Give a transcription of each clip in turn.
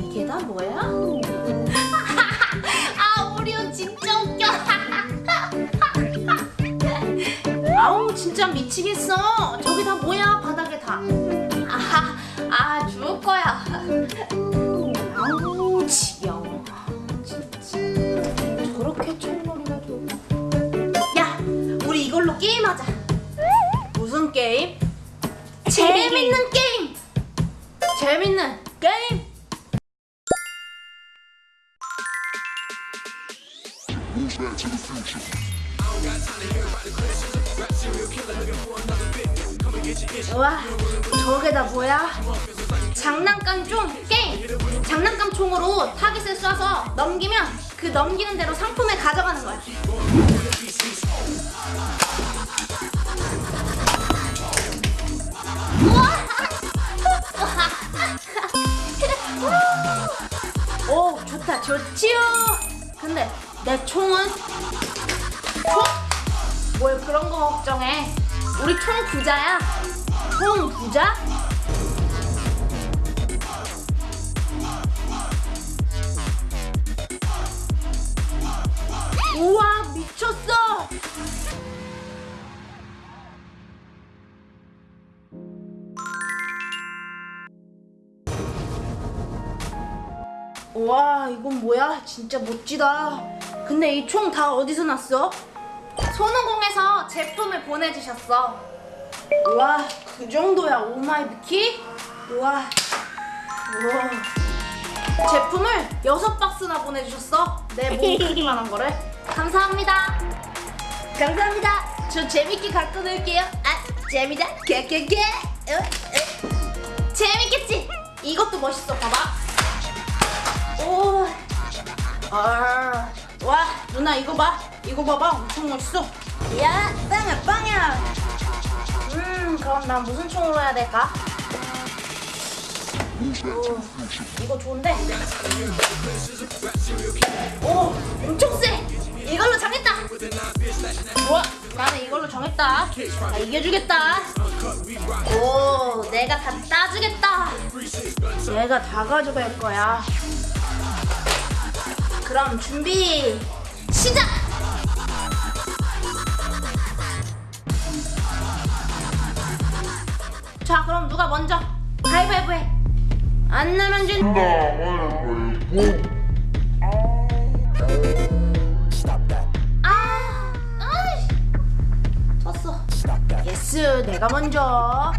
이게 다 뭐야? 아 오리오 진짜 웃겨 아우 진짜 미치겠어 저기 다 뭐야 바닥에 다 게임? 재밌는 게임 재밌는 게임 와 저게 다 뭐야? 장난감 총 게임! 장난감 총으로 타깃을 쏴서 넘기면 그 넘기는 대로 상품을 가져가는 거야 좋지요 근데 내 총은 총? 뭘 그런 거 걱정해 우리 총 부자야 총 부자? 우와 와 이건 뭐야? 진짜 멋지다. 근데 이 총 다 어디서 났어? 손오공에서 제품을 보내주셨어. 와 그 정도야 oh my 비키? 우와 우와. 제품을 여섯 박스나 보내주셨어? 내몸 크기만 한 거를? 감사합니다. 감사합니다. 저 재밌게 갖고 놀게요. 아 재미다. 개개개 어, 어. 재밌겠지? 이것도 멋있어 봐봐 오. 아. 와, 누나 이거 봐. 이거 봐봐. 엄청 멋있어. 야, 빵야, 빵야. 음, 그럼 난 무슨 총으로 해야 될까? 오, 이거 좋은데? 오, 엄청 세. 이걸로 정했다. 좋아, 나는 이걸로 정했다. 나 이겨주겠다. 오, 내가 다 따주겠다. 내가 다 가져갈 거야. 그럼 준비 시작! 자 그럼 누가 먼저 가위바위보 해. 안 내면 진. 아, 아이, 졌어. yes, 내가 먼저.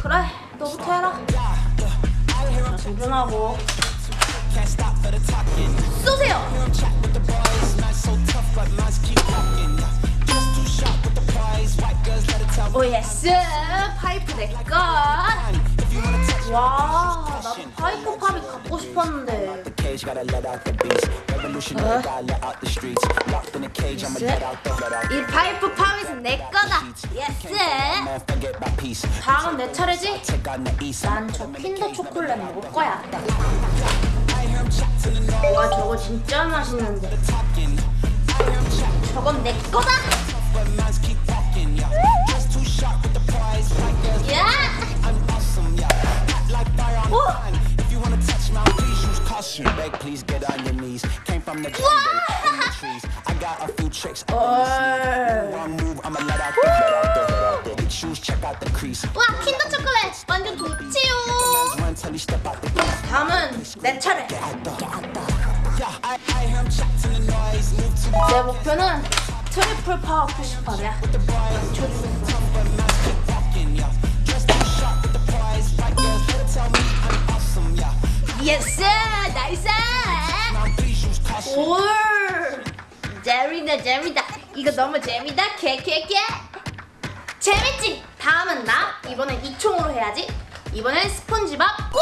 그래, 너부터 해라. 자, 도전하고. 쏘세요. oh yes 파이프 내꺼 와 나도 파이프 팝이 갖고 싶었는데 out. 이 파이프 팝은 내 거다 yes. 다음은 내 차례지. 난 저 킨더 초콜릿 먹을 거야 와 저거 진짜 맛있는데. 저건 내 거다! 야! 오! If 와 킨더 초콜릿. 완전 좋지요. 다음은 내 차례. 내 목표는 트리플 파워 푸시업이야. 맞춰주겠어 yes nice 올 재밌다 재밌다 이거 너무 재밌다. 개개개 재밌지? 다음은 나 이번엔 이 총으로 해야지 이번엔 스폰지밥 go!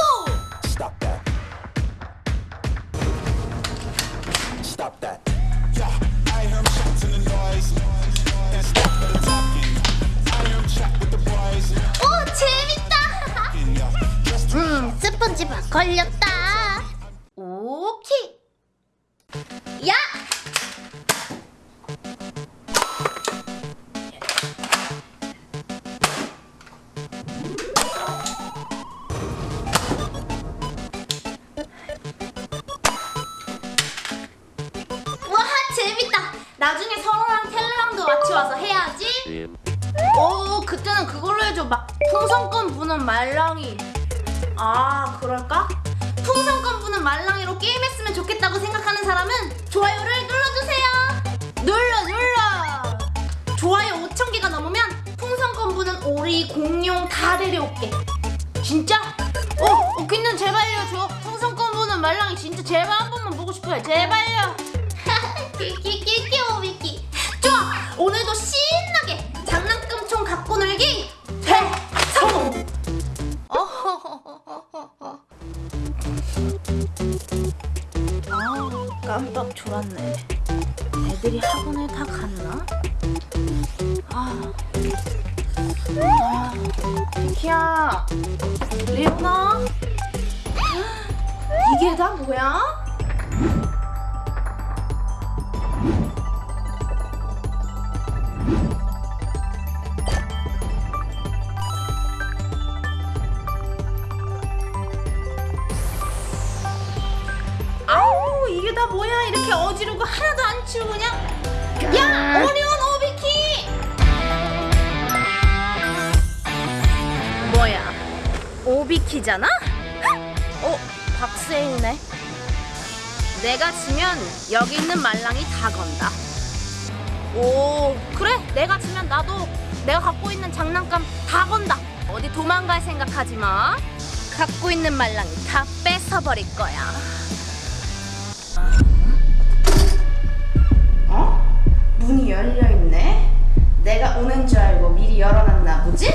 오 재밌다 just 하지마 걸렸다 나중에 서로랑 텔레랑도 같이 와서 해야지 오 그때는 그걸로 해줘 막 풍선껌 부는 말랑이 아 그럴까? 풍선껌 부는 말랑이로 게임했으면 좋겠다고 생각하는 사람은 좋아요를 눌러주세요 눌러 눌러 좋아요 5천개가 넘으면 풍선껌 부는 오리 공룡 다 데려올게 진짜? 어, 오키는 제발요 저 풍선껌 부는 말랑이 진짜 제발 한 번만 보고 싶어요 제발요 좋아 오늘도 신나게 장난감 총 갖고 놀기 어허허허허허. 아 깜빡 졸았네. 애들이 학원을 다 갔나? 아, 아 비키야. 레오나? 이게 다 뭐야? 어지르고 하나도 안 치우고 그냥 야! 오리온 오비키! 뭐야? 오비키잖아? 어 박세일네. 내가 지면 여기 있는 말랑이 다 건다. 오 그래? 내가 지면 나도 내가 갖고 있는 장난감 다 건다. 어디 도망갈 생각하지 마. 갖고 있는 말랑이 다 뺏어버릴 거야 문이 열려있네? 내가 오는 줄 알고 미리 열어놨나 보지?